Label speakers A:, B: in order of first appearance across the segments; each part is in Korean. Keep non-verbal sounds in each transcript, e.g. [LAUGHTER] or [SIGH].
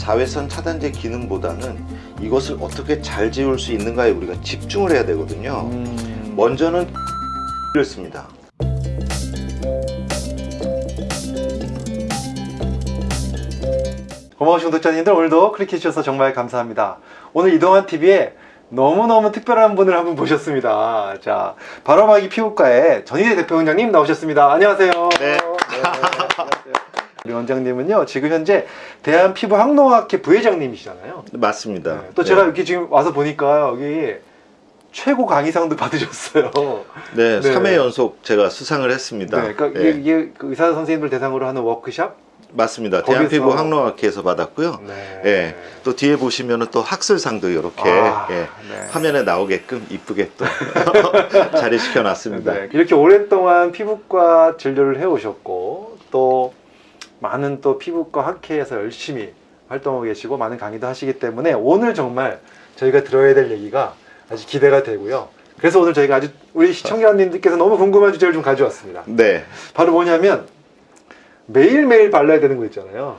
A: 자외선 차단제 기능보다는 이것을 어떻게 잘 지울 수 있는가에 우리가 집중을 해야 되거든요.
B: 음.
A: 먼저는 를 씁니다.
B: 고마우신 구독자님들 오늘도 클릭해 주셔서 정말 감사합니다. 오늘 이동환 TV에 너무너무 특별한 분을 한분 모셨습니다. 자, 바로마기 피부과의 전희대 대표 원장님 나오셨습니다. 안녕하세요.
A: 네.
B: 안녕하세요. 우리 원장님은요, 지금 현재 대한피부학농학회 부회장님이시잖아요.
A: 맞습니다.
B: 네, 또 제가 이렇게 지금 와서 보니까 여기 최고 강의상도 [LAUGHS] 받으셨어요.
A: 네,
B: 네.
A: 3회 연속 제가 수상을 했습니다.
B: 네, 그러니까
A: 네,
B: 이게, 이게 그 의사 선생님들 대상으로 하는 워크샵?
A: 맞습니다. 대한피부 학농학회에서 받았고요.
B: 네.
A: 예, 또 뒤에 보시면은 또 학술상도 이렇게
B: 아,
A: 예,
B: 네.
A: 화면에 나오게끔 이쁘게 또 [LAUGHS] [LAUGHS] 자리시켜 놨습니다.
B: 네, 이렇게 오랫동안 피부과 진료를 해 오셨고 또 많은 또 피부과 학회에서 열심히 활동하고 계시고 많은 강의도 하시기 때문에 오늘 정말 저희가 들어야 될 얘기가 아주 기대가 되고요. 그래서 오늘 저희가 아주 우리 시청자님들께서 너무 궁금한 주제를 좀 가져왔습니다.
A: 네.
B: 바로 뭐냐면 매일매일 발라야 되는 거 있잖아요.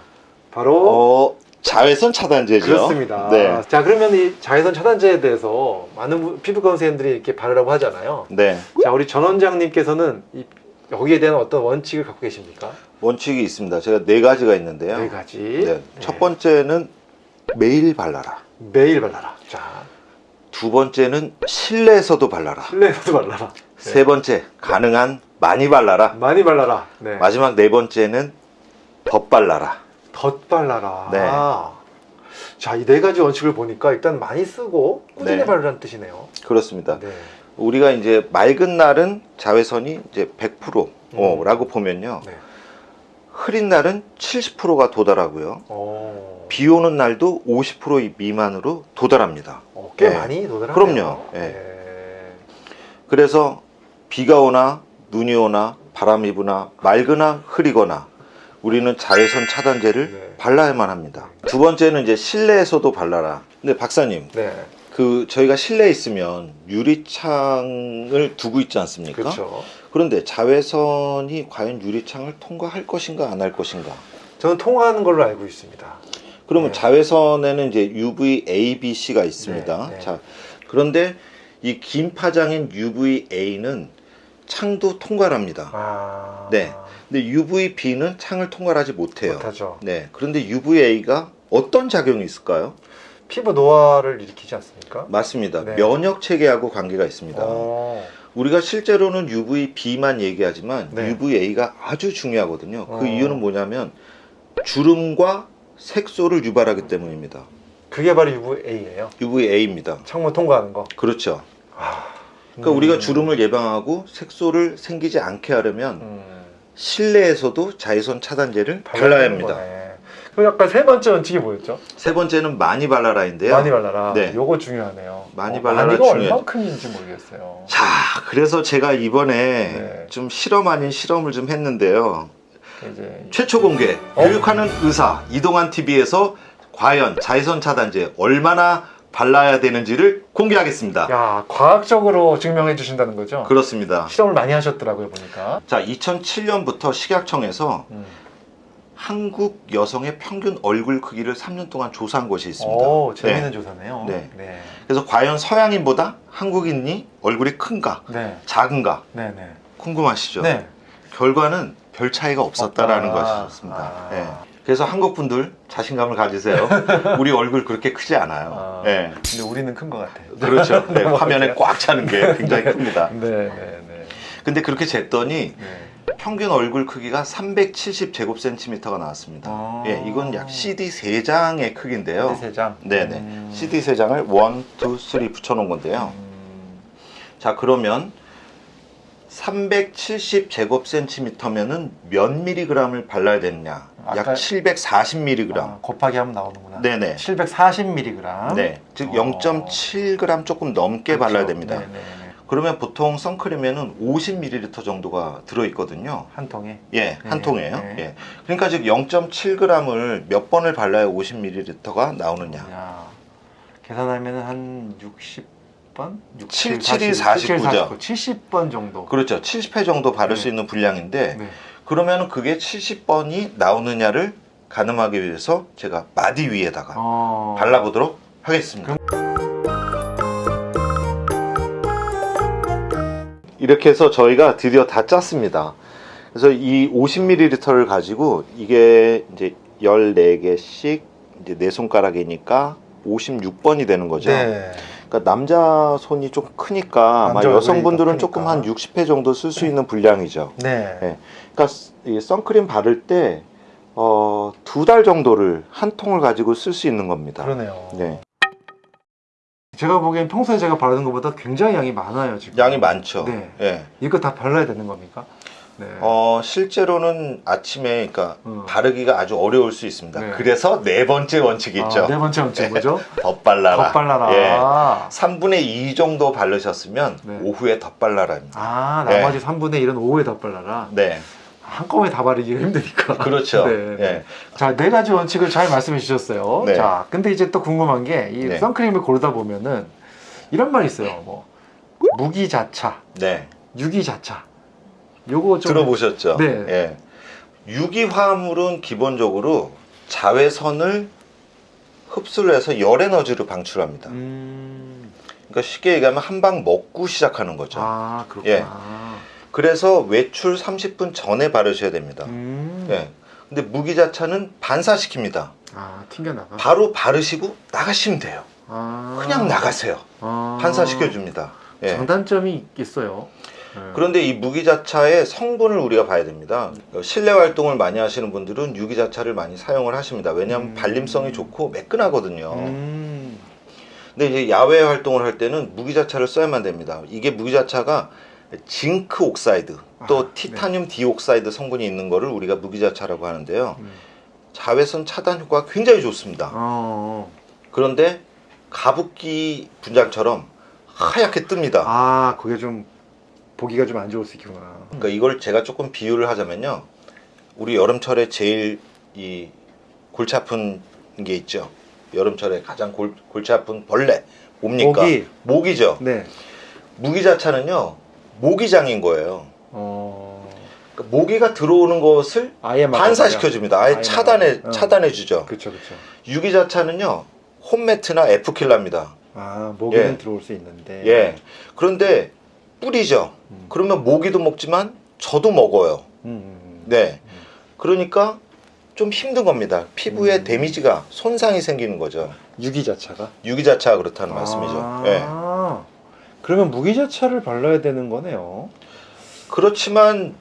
B: 바로
A: 어, 자외선 차단제죠.
B: 그렇습니다.
A: 네.
B: 자 그러면 이 자외선 차단제에 대해서 많은 분- 피부과 선생님들이 이렇게 바르라고 하잖아요.
A: 네.
B: 자 우리 전 원장님께서는 이, 여기에 대한 어떤 원칙을 갖고 계십니까?
A: 원칙이 있습니다. 제가 네 가지가 있는데요.
B: 네 가지.
A: 네.
B: 네.
A: 첫 번째는 매일 발라라.
B: 매일 발라라. 자
A: 두 번째는 실내에서도 발라라.
B: 실내에서도 발라라.
A: 세 번째, 가능한 많이 발라라.
B: 많이 발라라. 네.
A: 마지막 네 번째는 덧 발라라.
B: 덧 발라라.
A: 네.
B: 자 이 네 가지 원칙을 보니까 일단 많이 쓰고 꾸준히
A: 네.
B: 바르라는 뜻이네요.
A: 그렇습니다.
B: 네.
A: 우리가 이제 맑은 날은 자외선이 이제 100%라고
B: 음.
A: 보면요.
B: 네.
A: 흐린 날은 70%가 도달하고요.
B: 어,
A: 비 오는 날도 50% 미만으로 도달합니다.
B: 어, 꽤
A: 네.
B: 많이 도달하네요.
A: 그럼요. 네.
B: 네.
A: 그래서 비가 오나 눈이 오나 바람이 부나 맑으나 흐리거나 우리는 자외선 차단제를
B: 네.
A: 발라야만 합니다. 두 번째는 이제 실내에서도 발라라. 근데 박사님,
B: 네.
A: 그 저희가 실내에 있으면 유리창을 두고 있지 않습니까?
B: 그렇죠.
A: 그런데 자외선이 과연 유리창을 통과할 것인가 안 할 것인가?
B: 저는 통화하는 걸로 알고 있습니다.
A: 그러면
B: 네.
A: 자외선에는 이제 UV A, B, C가 있습니다.
B: 네, 네.
A: 자, 그런데 이 긴 파장인 UV A는 창도 통과합니다.
B: 아.
A: 네. 근데 UV B는 창을 통과하지 못해요.
B: 못하죠.
A: 네. 그런데 UV A가 어떤 작용이 있을까요?
B: 피부 노화를 일으키지 않습니까?
A: 맞습니다.
B: 네.
A: 면역 체계하고 관계가 있습니다.
B: 어.
A: 우리가 실제로는 UVB만 얘기하지만
B: 네.
A: UVA가 아주 중요하거든요. 그
B: 어.
A: 이유는 뭐냐면 주름과 색소를 유발하기 때문입니다.
B: 그게 바로 UVA예요.
A: UVA입니다.
B: 창문 통과하는 거.
A: 그렇죠.
B: 아.
A: 그러니까
B: 음.
A: 우리가 주름을 예방하고 색소를 생기지 않게 하려면
B: 음.
A: 실내에서도 자외선 차단제를 발라야 합니다.
B: 거네. 그럼 아까 세 번째 원칙이 뭐였죠?
A: 세 번째는 많이 발라라인데요.
B: 많이 발라라.
A: 네.
B: 요거 중요하네요.
A: 많이
B: 어,
A: 발라라
B: 많이가
A: 중요하죠.
B: 얼마큼인지 모르겠어요.
A: 자, 그래서 제가 이번에
B: 네.
A: 좀 실험 아닌 실험을 좀 했는데요.
B: 이제
A: 최초 공개
B: 어?
A: 교육하는 의사 이동환 TV에서 과연 자외선 차단제 얼마나 발라야 되는지를 공개하겠습니다.
B: 야 과학적으로 증명해 주신다는 거죠?
A: 그렇습니다.
B: 실험을 많이 하셨더라고요 보니까.
A: 자, 2007년부터 식약청에서
B: 음.
A: 한국 여성의 평균 얼굴 크기를 3년 동안 조사한 것이 있습니다.
B: 오 재밌는
A: 네.
B: 조사네요.
A: 네.
B: 네.
A: 그래서 과연 서양인보다 한국인이 얼굴이 큰가,
B: 네.
A: 작은가
B: 네. 네.
A: 궁금하시죠?
B: 네.
A: 결과는 별 차이가 없었다라는
B: 없다.
A: 것이었습니다.
B: 아.
A: 네. 그래서 한국 분들 자신감을 가지세요. [LAUGHS] 우리 얼굴 그렇게 크지 않아요.
B: 아,
A: 네.
B: 근데 우리는 큰 것 같아요.
A: 그렇죠. 네,
B: 넘어갈게요. [LAUGHS]
A: 화면에 꽉 차는 게 굉장히 큽니다. [LAUGHS]
B: 네, 네, 네.
A: 근데 그렇게 쟀더니
B: 네.
A: 평균 얼굴 크기가 370제곱센티미터가 나왔습니다.
B: 아.
A: 예, 이건 약 CD 3장의 크기인데요.
B: 세 장.
A: 네네.
B: 음.
A: CD 3장을 1, 2, 3 붙여놓은 건데요.
B: 음.
A: 자, 그러면 370제곱센티미터면은 몇 미리그램을 발라야 되느냐? 약
B: 아까-
A: 740mg.
B: 아, 곱하기 하면 나오는구나.
A: 네네.
B: 740mg.
A: 네, 즉
B: 어.
A: 0.7g 조금 넘게 발라야 됩니다.
B: 네, 네, 네.
A: 그러면 보통 선크림에는 50ml 정도가 들어있거든요.
B: 한 통에.
A: 예, 한
B: 네,
A: 통에요.
B: 네.
A: 예. 그러니까 즉 0.7g을 몇 번을 발라야 50ml가 나오느냐.
B: 야, 계산하면 한 60번?
A: 7, 7이 49 죠.
B: 70번 정도.
A: 그렇죠. 70회 정도 바를
B: 네.
A: 수 있는 분량인데
B: 네.
A: 그러면 그게 70번이 나오느냐를 가늠하기 위해서 제가 마디 위에다가
B: 어.
A: 발라보도록 하겠습니다. 이렇게 해서 저희가 드디어 다 짰습니다. 그래서 이 50ml를 가지고 이게 이제 14개씩 이제 네 손가락이니까 56번이 되는 거죠.
B: 네.
A: 그러니까 남자 손이 좀 크니까 아마 여성분들은
B: 더
A: 조금. 한 60회 정도 쓸 수 있는 분량이죠.
B: 네.
A: 네. 그러니까 이 선크림 바를 때 어, 두 달 정도를 한 통을 가지고 쓸 수 있는 겁니다.
B: 그러네요.
A: 네.
B: 제가 보기엔 평소에 제가 바르는 것보다 굉장히 양이 많아요 지금.
A: 양이 많죠.
B: 네.
A: 예.
B: 이거 다 발라야 되는 겁니까? 네.
A: 어, 실제로는 아침에 그러니까
B: 음.
A: 바르기가 아주 어려울 수 있습니다.
B: 네.
A: 그래서 네 번째 원칙이 있죠.
B: 아, 네 번째 원칙 뭐죠? [LAUGHS]
A: 덧발라라.
B: 덧발라라.
A: 예. 3분의 2 정도 바르셨으면
B: 네.
A: 오후에 덧발라라입니다.
B: 아
A: 네.
B: 나머지 3분의 1은 오후에 덧발라라.
A: 네.
B: 한꺼번에 다 바르기가 힘드니까. [LAUGHS]
A: 그렇죠.
B: 네, 네.
A: 예.
B: 자, 네 가지 원칙을 잘 말씀해 주셨어요.
A: 네.
B: 자, 근데 이제 또 궁금한 게이
A: 네.
B: 선크림을 고르다 보면은 이런 말이 있어요. 뭐 무기자차,
A: 네.
B: 유기자차. 요거 좀
A: 들어보셨죠?
B: 네.
A: 예. 유기화합물은 기본적으로 자외선을 흡수를 해서 열 에너지를 방출합니다.
B: 음.
A: 그러니까 쉽게 얘기하면 한 방 먹고 시작하는 거죠.
B: 아, 그렇구나.
A: 예. 그래서 외출 30분 전에 바르셔야 됩니다.
B: 음.
A: 예. 근데 무기자차는 반사시킵니다.
B: 아, 튕겨 나가.
A: 바로 바르시고 나가시면 돼요.
B: 아.
A: 그냥 나가세요.
B: 아.
A: 반사시켜줍니다. 예.
B: 장단점이 있어요. 네.
A: 그런데 이 무기자차의 성분을 우리가 봐야 됩니다. 실내 활동을 많이 하시는 분들은 유기자차를 많이 사용을 하십니다. 왜냐하면
B: 음.
A: 발림성이 좋고 매끈하거든요.
B: 음.
A: 근데 이제 야외 활동을 할 때는 무기자차를 써야만 됩니다. 이게 무기자차가 zinc oxide 또
B: 아,
A: titanium dioxide 성분이 있는 거를 우리가 무기자차라고 하는데요.
B: 음.
A: 자외선 차단 효과가 굉장히 좋습니다.
B: 어.
A: 그런데 가습기 분장처럼 하얗게 뜹니다.
B: 아, 그게 좀 보기가 좀 안 좋을 수 있구나.
A: 그러니까 이걸 제가 조금 비유를 하자면요. 우리 여름철에 제일 이 골치 아픈 게 있죠. 여름철에 가장 골, 골치 아픈 벌레 뭡니까?
B: 모기.
A: 모기죠.
B: 네.
A: 무기자차는요. 모기장인 거예요.
B: 어.
A: 그러니까 모기가 들어오는 것을 반사시켜 줍니다. 아예
B: 아예
A: 차단해.
B: 어.
A: 차단해 주죠.
B: 그렇죠, 그렇죠.
A: 유기자 차는요. 홈매트나 에프킬라입니다.
B: 아, 모기는
A: 예.
B: 들어올 수 있는데.
A: 예. 그런데 뿌리죠.
B: 음.
A: 그러면 모기도 먹지만 저도 먹어요.
B: 음, 음.
A: 네. 그러니까 좀 힘든 겁니다. 피부에
B: 음.
A: 데미지가 손상이 생기는 거죠.
B: 유기자차가
A: 유기자차가 그렇다는 말씀이죠.
B: 아,
A: 예.
B: 그러면 무기자차를 발라야 되는 거네요.
A: 그렇지만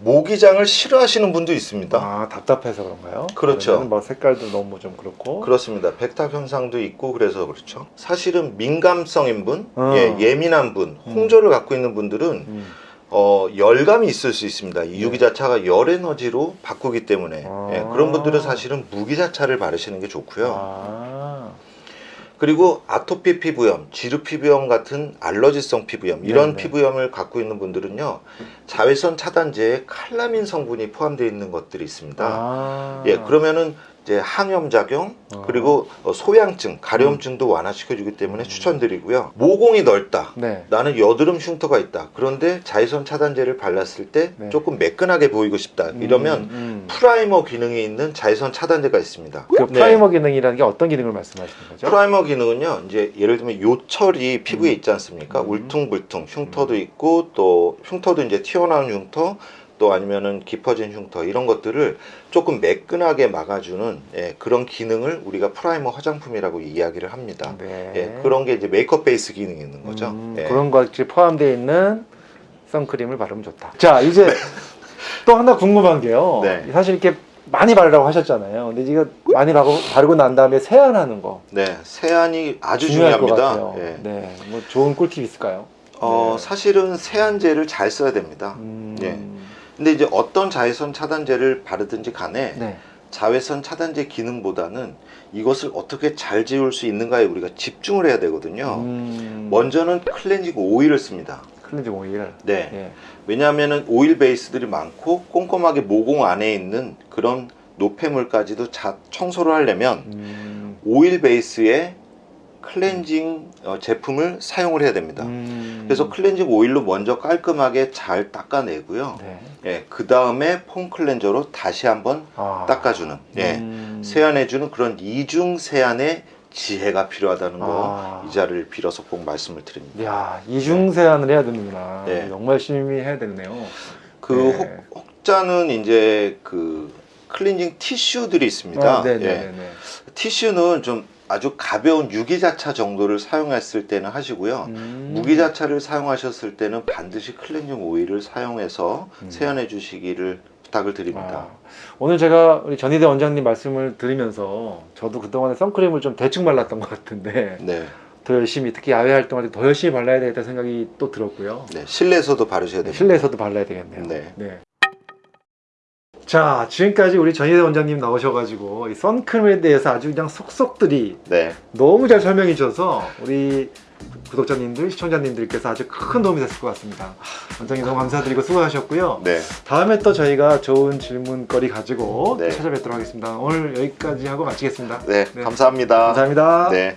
A: 모기장을 싫어하시는 분도 있습니다.
B: 아, 답답해서 그런가요?
A: 그렇죠.
B: 뭐 색깔도 너무 좀 그렇고.
A: 그렇습니다. 백탁 현상도 있고 그래서 그렇죠. 사실은 민감성인 분,
B: 어.
A: 예, 예민한 분,
B: 음.
A: 홍조를 갖고 있는 분들은
B: 음.
A: 어, 열감이 있을 수 있습니다. 이
B: 네.
A: 유기자차가 열 에너지로 바꾸기 때문에
B: 아.
A: 예, 그런 분들은 사실은 무기자차를 바르시는 게 좋고요.
B: 아.
A: 그리고 아토피 피부염, 지루 피부염 같은 알러지성 피부염 이런
B: 네네.
A: 피부염을 갖고 있는 분들은요 자외선 차단제에 칼라민 성분이 포함되어 있는 것들이 있습니다.
B: 아.
A: 예, 그러면은 이제 항염 작용
B: 어.
A: 그리고 어, 소양증, 가려움증도 완화시켜주기 때문에
B: 음.
A: 추천드리고요. 모공이 넓다.
B: 네.
A: 나는 여드름 흉터가 있다. 그런데 자외선 차단제를 발랐을 때
B: 네.
A: 조금 매끈하게 보이고 싶다. 이러면
B: 음, 음.
A: 프라이머 기능이 있는 자외선 차단제가 있습니다.
B: 그
A: 네.
B: 프라이머 기능이라는 게 어떤 기능을 말씀하시는 거죠?
A: 프라이머 기능은요, 이제 예를 들면 요철이 피부에
B: 음.
A: 있지 않습니까?
B: 음.
A: 울퉁불퉁 흉터도 있고 또 흉터도 이제 튀어나온 흉터 또 아니면은 깊어진 흉터 이런 것들을 조금 매끈하게 막아주는 예, 그런 기능을 우리가 프라이머 화장품이라고 이야기를 합니다.
B: 네.
A: 예, 그런 게 이제 메이크업 베이스 기능이 있는 거죠.
B: 음,
A: 예.
B: 그런 것이 포함되어 있는 선크림을 바르면 좋다. 자, 이제 또 하나 궁금한 게요.
A: 네.
B: 사실 이렇게 많이 바르라고 하셨잖아요. 근데 이거 많이 바르고, 바르고 난 다음에 세안하는 거
A: 네, 세안이 아주 중요합니다.
B: 같아요.
A: 예.
B: 네, 뭐 좋은 꿀팁 있을까요?
A: 어,
B: 네.
A: 사실은 세안제를 잘 써야 됩니다.
B: 음,
A: 예. 근데 이제 어떤 자외선 차단제를 바르든지 간에
B: 네.
A: 자외선 차단제 기능보다는 이것을 어떻게 잘 지울 수 있는가에 우리가 집중을 해야 되거든요.
B: 음,
A: 먼저는 클렌징 오일을 씁니다.
B: 클렌징 오일.
A: 네.
B: 예.
A: 왜냐하면 오일 베이스들이 많고 꼼꼼하게 모공 안에 있는 그런 노폐물까지도 자, 청소를 하려면
B: 음,
A: 오일 베이스의 클렌징 어, 제품을 사용을 해야 됩니다.
B: 음.
A: 그래서 클렌징 오일로 먼저 깔끔하게 잘 닦아내고요.
B: 네.
A: 예, 그 다음에 폼 클렌저로 다시 한번
B: 아.
A: 닦아주는, 예,
B: 음.
A: 세안해주는 그런 이중 세안의 지혜가 필요하다는 거
B: 아.
A: 이 자리를 빌어서 꼭 말씀을 드립니다.
B: 야 이중 세안을 해야 되는구나.
A: 네.
B: 정말 열심히 해야 되네요.
A: 그
B: 네.
A: 혹, 혹자는 이제 그 클렌징 티슈들이 있습니다.
B: 아,
A: 예.
B: 네네네.
A: 티슈는 좀 아주 가벼운 유기자차 정도를 사용했을 때는 하시고요.
B: 음.
A: 무기자차를 사용하셨을 때는 반드시 클렌징 오일을 사용해서
B: 음.
A: 세안해 주시기를 부탁을 드립니다.
B: 아, 오늘 제가 우리 전희대 원장님 말씀을 들으면서 저도 그동안에 선크림을 좀 대충 발랐던 것 같은데
A: 네.
B: 더 열심히 특히 야외 활동할 때 더 열심히 발라야 되겠다 생각이 또 들었고요.
A: 네. 실내에서도 바르셔야
B: 네,
A: 됩니다.
B: 실내에서도 발라야 되겠네요.
A: 네.
B: 자, 지금까지 우리 전희대 원장님 나오셔가지고 이 선크림에 대해서 아주 그냥 속속들이
A: 네.
B: 너무 잘 설명해 주셔서 우리 구독자님들, 시청자님들께서 아주 큰 도움이 됐을 것 같습니다. 원장님 너무 감사드리고 수고하셨고요.
A: 네.
B: 다음에 또 저희가 좋은 질문거리 가지고
A: 네.
B: 찾아뵙도록 하겠습니다. 오늘 여기까지 하고 마치겠습니다.
A: 네.
B: 네.
A: 감사합니다.
B: 감사합니다.
A: 네.